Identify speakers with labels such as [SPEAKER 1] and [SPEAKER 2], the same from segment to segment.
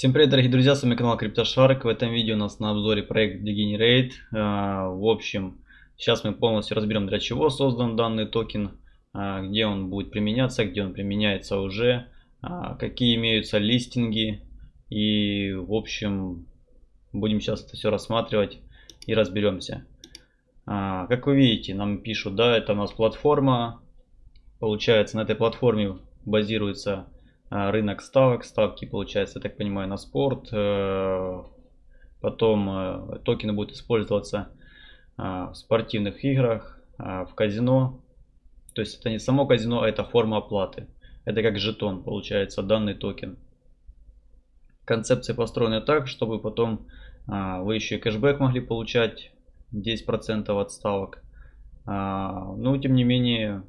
[SPEAKER 1] Всем привет, дорогие друзья, с вами канал CryptoShark. В этом видео у нас на обзоре проект Degenerate. А, в общем, сейчас мы полностью разберем, для чего создан данный токен, а, где он будет применяться, где он применяется уже, а, какие имеются листинги. И, в общем, будем сейчас это все рассматривать и разберемся. Как вы видите, нам пишут, да, это у нас платформа. Получается, на этой платформе базируется рынок ставок. Ставки, получается, я так понимаю, на спорт. Э, потом э, токены будут использоваться а, в спортивных играх, а, в казино. То есть это не само казино, а это форма оплаты. Это как жетон, получается, данный токен. Концепция построена так, чтобы потом вы еще и кэшбэк могли получать 10% от ставок. Но тем не менее,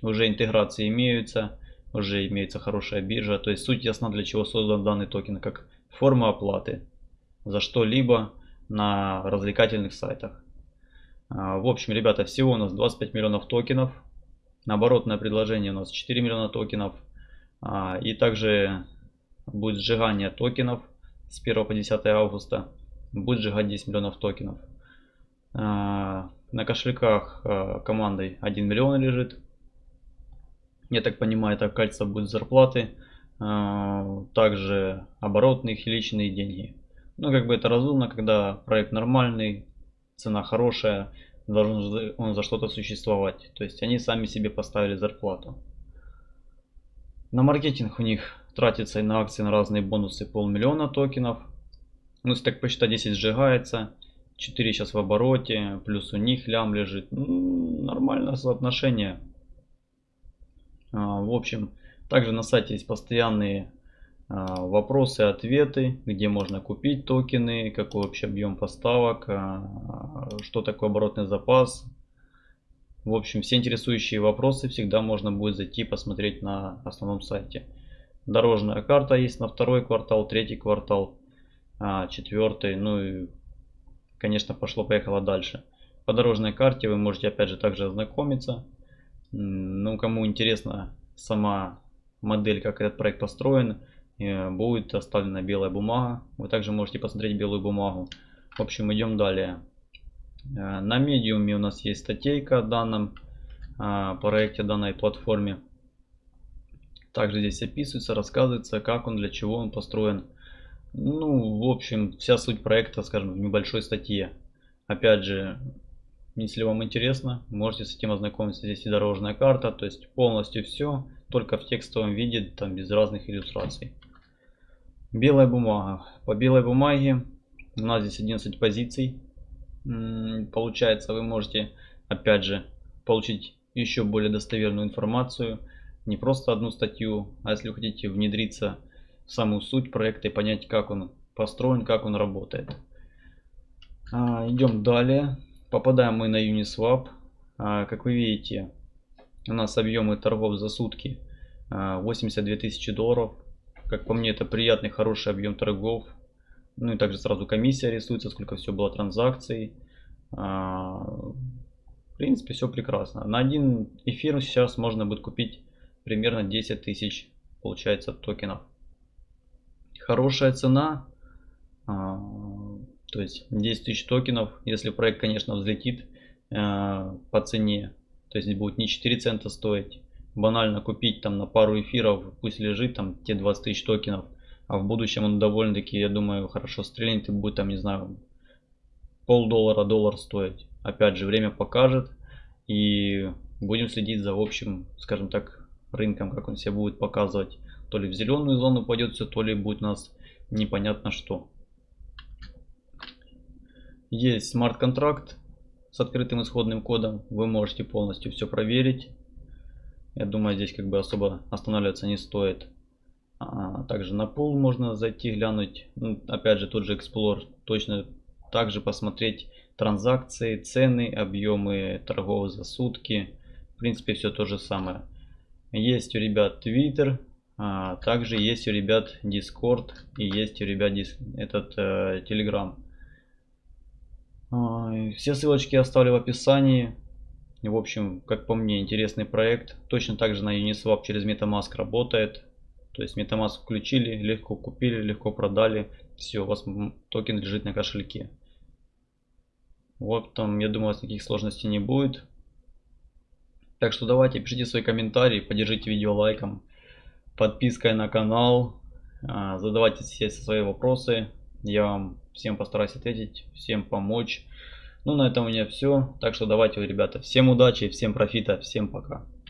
[SPEAKER 1] уже интеграции имеются уже имеется хорошая биржа. То есть суть ясна, для чего создан данный токен, как форма оплаты за что-либо на развлекательных сайтах. А, в общем, ребята, всего у нас 25 миллионов токенов. Оборотное предложение у нас 4 миллиона токенов. А, и также будет сжигание токенов с 1 по 10 августа. Будет сжигать 10 миллионов токенов. А, на кошельках командой 1 миллион лежит. Я так понимаю, это кольца будет зарплаты. А, также оборотные и личные деньги. Ну, как бы это разумно, когда проект нормальный, цена хорошая, должен он за что-то существовать. То есть они сами себе поставили зарплату. На маркетинг у них тратится и на акции, на разные бонусы полмиллиона токенов. Ну, если так посчитать, 10 сжигается, 4 сейчас в обороте, плюс у них лям лежит. Ну, нормальное соотношение. А, в общем, также на сайте есть постоянные а, вопросы, ответы, где можно купить токены, какой вообще объем поставок, а, что такое оборотный запас. В общем, все интересующие вопросы всегда можно будет зайти посмотреть на основном сайте. Дорожная карта есть на второй квартал, третий квартал, четвертый, ну и, конечно, пошло-поехало дальше. По дорожной карте вы можете опять же также ознакомиться. Ну, кому интересна сама модель, как этот проект построен, э, будет оставлена белая бумага. Вы также можете посмотреть белую бумагу. В общем, идем далее. Э, на медиуме у нас есть статейка о данном э, проекте, данной платформе. Также здесь описывается, рассказывается, как он, для чего он построен. Ну, в общем, вся суть проекта, скажем, в небольшой статье. Опять же, если вам интересно, можете с этим ознакомиться. Здесь и дорожная карта, то есть полностью все, только в текстовом виде, там без разных иллюстраций. Белая бумага. По белой бумаге у нас здесь 11 позиций. Получается, вы можете, опять же, получить еще более достоверную информацию. Не просто одну статью, а если вы хотите внедриться в самую суть проекта и понять, как он построен, как он работает. А, идем далее. Попадаем мы на Uniswap. А, как вы видите, у нас объемы торгов за сутки 82 а, тысячи долларов. Как по мне, это приятный, хороший объем торгов. Ну и также сразу комиссия рисуется, сколько все было транзакций. А, в принципе, все прекрасно. На один эфир сейчас можно будет купить примерно 10 тысяч, получается, токенов. Хорошая цена. То есть 10 тысяч токенов, если проект, конечно, взлетит э, по цене, то есть будет не 4 цента стоить, банально купить там на пару эфиров, пусть лежит там те 20 тысяч токенов, а в будущем он довольно-таки, я думаю, хорошо стрельнет и будет там, не знаю, пол доллара, доллар стоить. Опять же, время покажет и будем следить за общим, скажем так, рынком, как он себя будет показывать. То ли в зеленую зону пойдет все, то ли будет у нас непонятно что. Есть смарт-контракт с открытым исходным кодом. Вы можете полностью все проверить. Я думаю, здесь как бы особо останавливаться не стоит. А, также на пул можно зайти, глянуть. Ну, опять же, тот же Explorer. Точно также посмотреть транзакции, цены, объемы торгов за сутки. В принципе, все то же самое. Есть у ребят Twitter, а, также есть у ребят Discord и есть у ребят этот э, Telegram. Все ссылочки оставлю в описании. В общем, как по мне, интересный проект. Точно так же на Uniswap через MetaMask работает. То есть MetaMask включили, легко купили, легко продали. Все, у вас токен лежит на кошельке. Вот там, я думаю, у вас никаких сложностей не будет. Так что давайте, пишите свои комментарии, поддержите видео лайком, подпиской на канал, а, задавайте все свои вопросы. Я вам всем постараюсь ответить, всем помочь. Ну, на этом у меня все. Так что давайте, ребята, всем удачи, всем профита, всем пока.